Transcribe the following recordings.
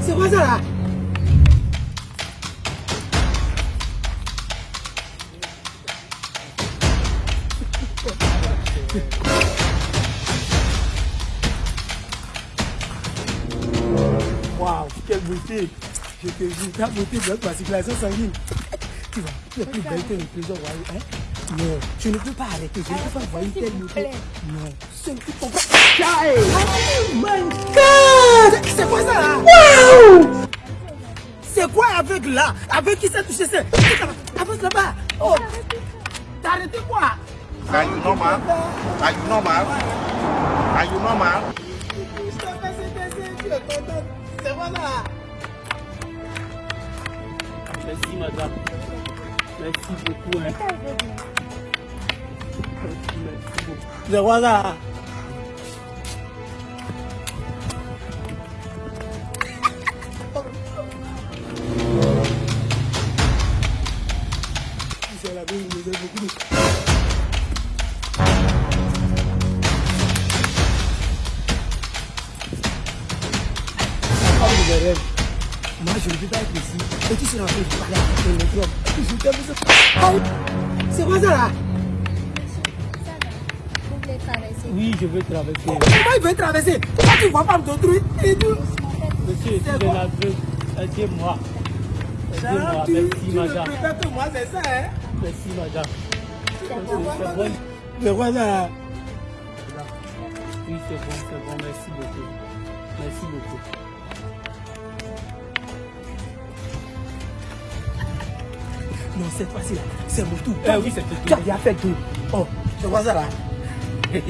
C'est quoi ça là Waouh, quelle beauté Je te dis, ta beauté bloque ma circulation sanguine. Tu vois, tu es plus belle que le président royal. Hein? Non, je ne peux pas arrêter, je ne peux pas voir une telle beauté. Non, ce ne peut quoi avec là? Avec qui ça touché? Ça Avec là-bas Oh T'as arrêté quoi? Are you normal? Are you normal? Are you normal? C'est quoi ça Merci madame. Merci beaucoup. Hein. Merci beaucoup. C'est quoi C'est la. Moi, je ne peux pas être ici. Et tu seras en le. Oh, C'est quoi ça là Oui, je veux traverser. Comment il veut traverser Toi, tu vas pas tout. Monsieur, si C'est je bon. l'aveu, aidez-moi. Genre, tu, merci tu ne que moi, c'est ça, hein Merci madame. C'est C'est bon. Mais voilà. Oui, c'est bon, c'est bon. Merci beaucoup. Merci beaucoup. Non, cette fois-ci là, c'est mon tour. Eh oui, c'est ton Tu as déjà fait tout? Oh, c'est quoi ça là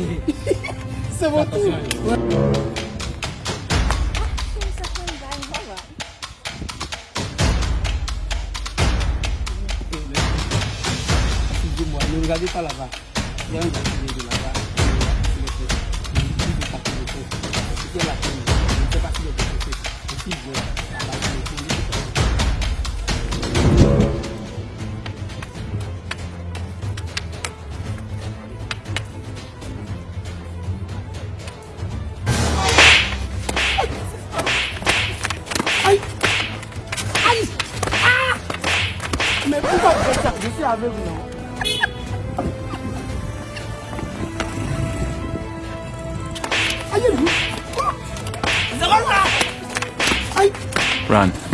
C'est mon tour. Regardez pas là-bas. Il y a un gardien de là-bas. Il est sais pas s'il est veut, là-bas, il est Ah! Mais pourquoi vous faites ça? Aïe, vous Run.